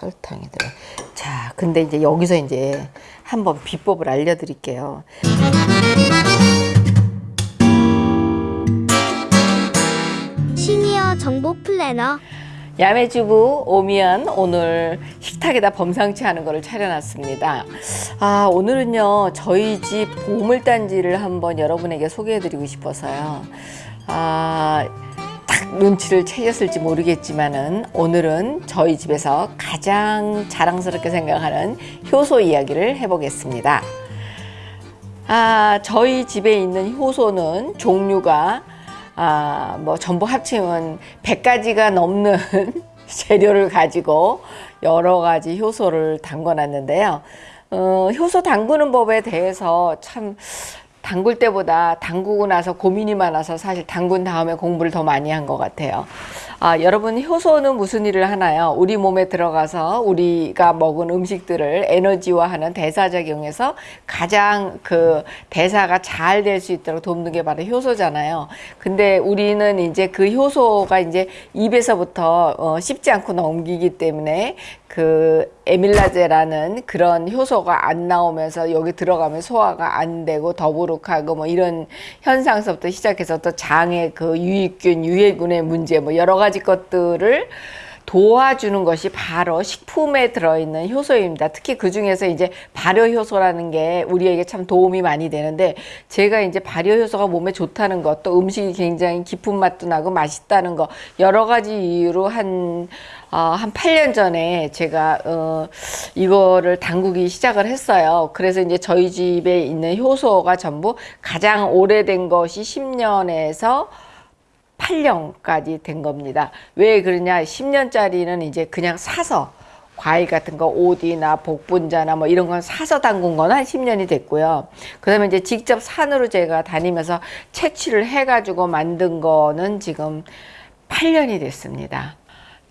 설탕이 들어. 자, 근데 이제 여기서 이제 한번 비법을 알려드릴게요. 시니어 정보 플래너 야매주부 오미연 오늘 식탁에다 범상치 않은 거를 차려놨습니다. 아 오늘은요 저희 집 보물단지를 한번 여러분에게 소개해드리고 싶어서요. 아, 딱 눈치를 채셨을지 모르겠지만은 오늘은 저희 집에서 가장 자랑스럽게 생각하는 효소 이야기를 해보겠습니다. 아, 저희 집에 있는 효소는 종류가 아, 뭐 전부 합치면 100가지가 넘는 재료를 가지고 여러 가지 효소를 담궈 놨는데요. 어, 효소 담그는 법에 대해서 참 담글 때보다 담그고 나서 고민이 많아서 사실 담근 다음에 공부를 더 많이 한 것 같아요. 아, 여러분 효소는 무슨 일을 하나요? 우리 몸에 들어가서 우리가 먹은 음식들을 에너지화하는 대사작용에서 가장 그 대사가 잘 될 수 있도록 돕는 게 바로 효소잖아요. 근데 우리는 이제 그 효소가 이제 입에서부터 어, 씹지 않고 넘기기 때문에 그 에밀라제라는 그런 효소가 안 나오면서 여기 들어가면 소화가 안 되고 더부룩하고 뭐 이런 현상서부터 시작해서 또 장의 그 유익균, 유해균의 문제 뭐 여러 가지 것들을 도와주는 것이 바로 식품에 들어있는 효소입니다. 특히 그 중에서 이제 발효효소라는 게 우리에게 참 도움이 많이 되는데 제가 이제 발효효소가 몸에 좋다는 것, 또 음식이 굉장히 깊은 맛도 나고 맛있다는 거 여러 가지 이유로 한 어, 한 8년 전에 제가 어, 이거를 담그기 시작을 했어요. 그래서 이제 저희 집에 있는 효소가 전부 가장 오래된 것이 10년에서 8년까지 된 겁니다. 왜 그러냐? 10년짜리는 이제 그냥 사서 과일 같은 거 오디나 복분자나 뭐 이런 건 사서 담근 거는 한 10년이 됐고요. 그 다음에 이제 직접 산으로 제가 다니면서 채취를 해가지고 만든 거는 지금 8년이 됐습니다.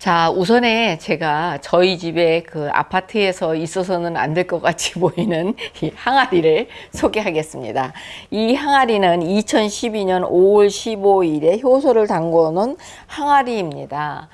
자, 우선에 제가 저희 집에 그 아파트에서 있어서는 안 될 것 같이 보이는 이 항아리를 소개하겠습니다. 이 항아리는 2012년 5월 15일에 효소를 담궈 놓은 항아리입니다.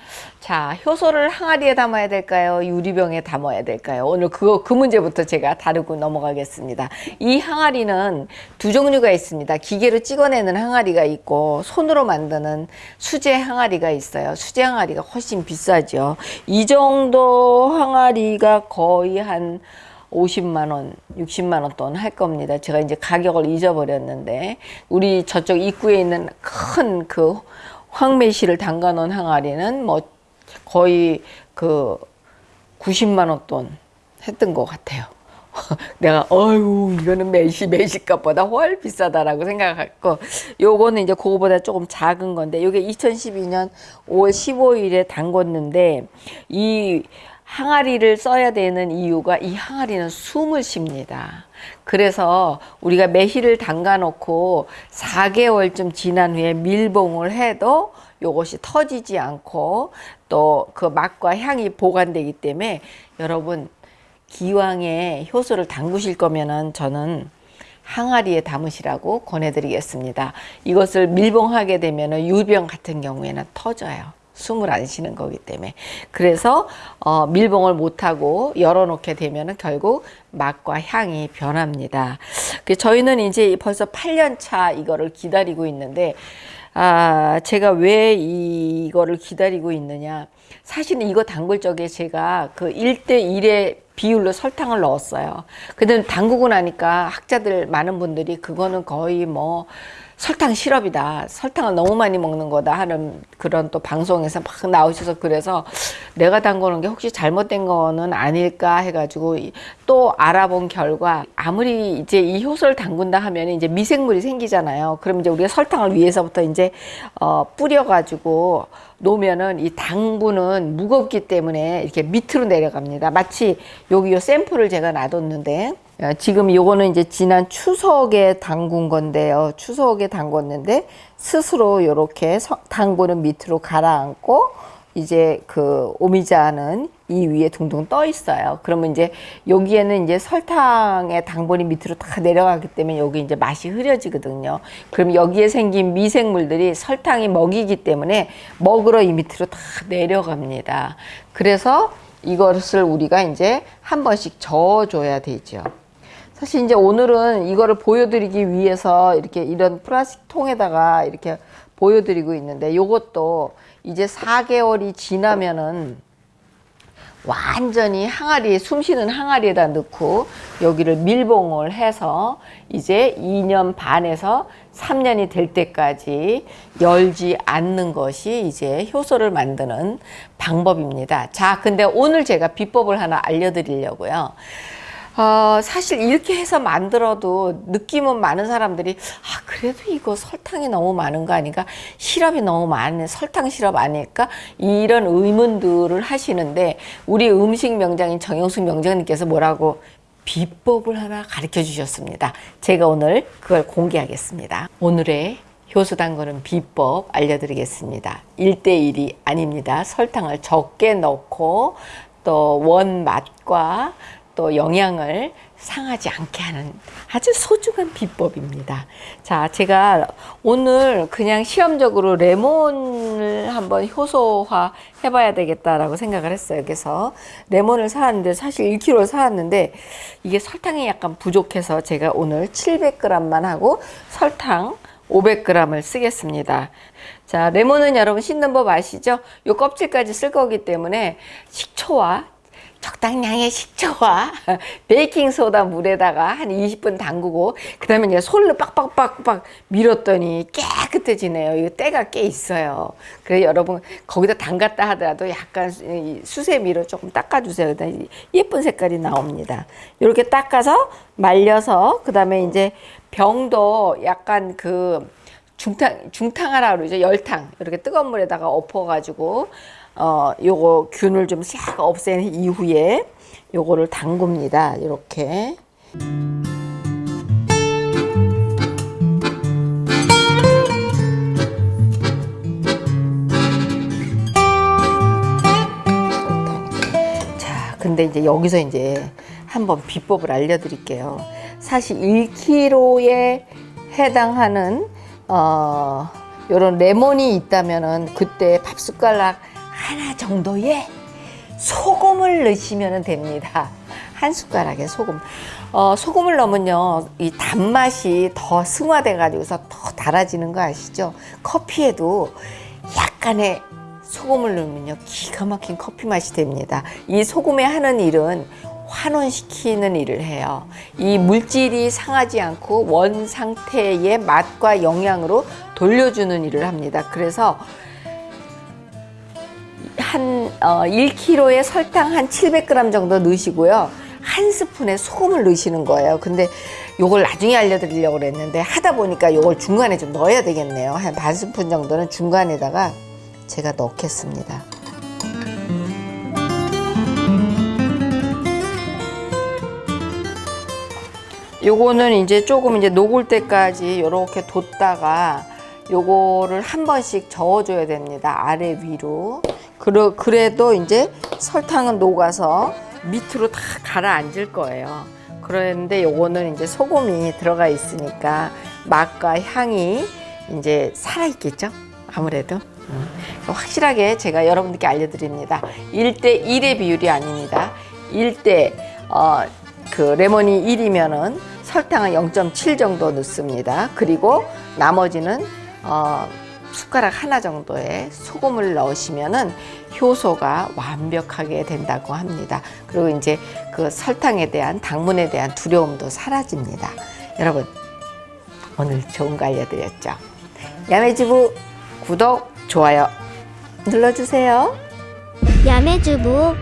자, 효소를 항아리에 담아야 될까요? 유리병에 담아야 될까요? 오늘 그거, 그 문제부터 제가 다루고 넘어가겠습니다. 이 항아리는 두 종류가 있습니다. 기계로 찍어내는 항아리가 있고, 손으로 만드는 수제 항아리가 있어요. 수제 항아리가 훨씬 비싸죠. 이 정도 항아리가 거의 한 50만 원, 60만 원 돈 할 겁니다. 제가 이제 가격을 잊어버렸는데 우리 저쪽 입구에 있는 큰 그 황매실을 담가 놓은 항아리는 뭐 거의 그 90만 원 돈 했던 것 같아요. 내가 어유 이거는 매시 매시값보다 훨 비싸다라고 생각했고 요거는 이제 그거보다 조금 작은 건데 요게 2012년 5월 15일에 담궜는데 이 항아리를 써야 되는 이유가 이 항아리는 숨을 쉽니다. 그래서 우리가 매실을 담가 놓고 4개월쯤 지난 후에 밀봉을 해도 요것이 터지지 않고 또 그 맛과 향이 보관되기 때문에 여러분 기왕에 효소를 담그실 거면은 저는 항아리에 담으시라고 권해드리겠습니다. 이것을 밀봉하게 되면 유병 같은 경우에는 터져요. 숨을 안 쉬는 거기 때문에 그래서 어, 밀봉을 못하고 열어놓게 되면 결국 맛과 향이 변합니다. 그 저희는 이제 벌써 8년 차 이거를 기다리고 있는데 아 제가 왜 이거를 기다리고 있느냐 사실은 이거 담글 적에 제가 그 1대1의 비율로 설탕을 넣었어요. 근데 담그고 나니까 학자들 많은 분들이 그거는 거의 뭐 설탕 시럽이다. 설탕을 너무 많이 먹는 거다 하는 그런 또 방송에서 막 나오셔서 그래서 내가 담그는 게 혹시 잘못된 거는 아닐까 해가지고 또 알아본 결과 아무리 이제 이 효소를 담근다 하면 이제 미생물이 생기잖아요. 그럼 이제 우리가 설탕을 위에서부터 이제 어 뿌려가지고 놓으면은 이 당분은 무겁기 때문에 이렇게 밑으로 내려갑니다. 마치 여기 요 샘플을 제가 놔뒀는데 어, 지금 요거는 이제 지난 추석에 담근 건데요. 추석에 담궜는데 스스로 요렇게 당분은 밑으로 가라앉고 이제 그 오미자는 이 위에 둥둥 떠 있어요. 그러면 이제 여기에는 이제 설탕의 당분이 밑으로 다 내려가기 때문에 여기 이제 맛이 흐려지거든요. 그럼 여기에 생긴 미생물들이 설탕이 먹이기 때문에 먹으러 이 밑으로 다 내려갑니다. 그래서 이것을 우리가 이제 한 번씩 저어줘야 되죠. 사실 이제 오늘은 이거를 보여드리기 위해서 이렇게 이런 플라스틱 통에다가 이렇게 보여드리고 있는데 요것도 이제 4개월이 지나면은 완전히 항아리 숨쉬는 항아리에다 넣고 여기를 밀봉을 해서 이제 2년 반에서 3년이 될 때까지 열지 않는 것이 이제 효소를 만드는 방법입니다. 자, 근데 오늘 제가 비법을 하나 알려드리려고요. 어, 사실 이렇게 해서 만들어도 느낌은 많은 사람들이 아 그래도 이거 설탕이 너무 많은 거 아닌가? 시럽이 너무 많은 설탕 시럽 아닐까? 이런 의문들을 하시는데 우리 음식 명장인 정영숙 명장님께서 뭐라고 비법을 하나 가르쳐 주셨습니다. 제가 오늘 그걸 공개하겠습니다. 오늘의 효소 담그는 비법 알려드리겠습니다. 1대1이 아닙니다. 설탕을 적게 넣고 또 원 맛과 또 영양을 상하지 않게 하는 아주 소중한 비법입니다. 자, 제가 오늘 그냥 시험적으로 레몬을 한번 효소화 해봐야 되겠다라고 생각을 했어요. 그래서 레몬을 사왔는데 사실 1kg 사왔는데 이게 설탕이 약간 부족해서 제가 오늘 700g만 하고 설탕 500g을 쓰겠습니다. 자, 레몬은 여러분 씻는 법 아시죠? 요 껍질까지 쓸 거기 때문에 식초와 적당량의 식초와 베이킹소다 물에다가 한 20분 담그고 그 다음에 이제 솔로 빡빡빡빡 밀었더니 깨끗해지네요. 이거 때가 꽤 있어요. 그래 여러분 거기다 담갔다 하더라도 약간 수세미로 조금 닦아주세요. 예쁜 색깔이 나옵니다. 이렇게 닦아서 말려서 그 다음에 이제 병도 약간 그 중탕 중탕하라 그러죠 열탕 이렇게 뜨거운 물에다가 엎어 가지고 어, 요거 균을 좀 싹 없앤 이후에 요거를 담굽니다. 이렇게. 자, 근데 이제 여기서 이제 한번 비법을 알려드릴게요. 사실 1kg에 해당하는 어, 요런 레몬이 있다면은 그때 밥 숟가락 하나 정도의 소금을 넣으시면 됩니다. 한 숟가락의 소금. 어, 소금을 넣으면요, 이 단맛이 더 승화돼 가지고서 더 달아지는 거 아시죠? 커피에도 약간의 소금을 넣으면요, 기가 막힌 커피 맛이 됩니다. 이 소금에 하는 일은 환원시키는 일을 해요. 이 물질이 상하지 않고 원 상태의 맛과 영양으로 돌려주는 일을 합니다. 그래서 한 어, 1kg에 설탕 한 700g 정도 넣으시고요. 한 스푼에 소금을 넣으시는 거예요. 근데 요걸 나중에 알려드리려고 그랬는데 하다 보니까 요걸 중간에 좀 넣어야 되겠네요. 한 반 스푼 정도는 중간에다가 제가 넣겠습니다. 요거는 이제 조금 이제 녹을 때까지 요렇게 뒀다가 요거를 한 번씩 저어줘야 됩니다. 아래 위로. 그러, 그래도 이제 설탕은 녹아서 밑으로 다 가라앉을 거예요. 그런데 요거는 이제 소금이 들어가 있으니까 맛과 향이 이제 살아있겠죠? 아무래도. 음. 확실하게 제가 여러분들께 알려드립니다. 1대 1의 비율이 아닙니다. 1대 어, 그 레몬이 1이면은 설탕은 0.7 정도 넣습니다. 그리고 나머지는 어, 숟가락 하나 정도의 소금을 넣으시면은 효소가 완벽하게 된다고 합니다. 그리고 이제 그 설탕에 대한 당분에 대한 두려움도 사라집니다. 여러분 오늘 좋은 거 알려드렸죠? 야매주부 구독, 좋아요 눌러주세요. 야매주부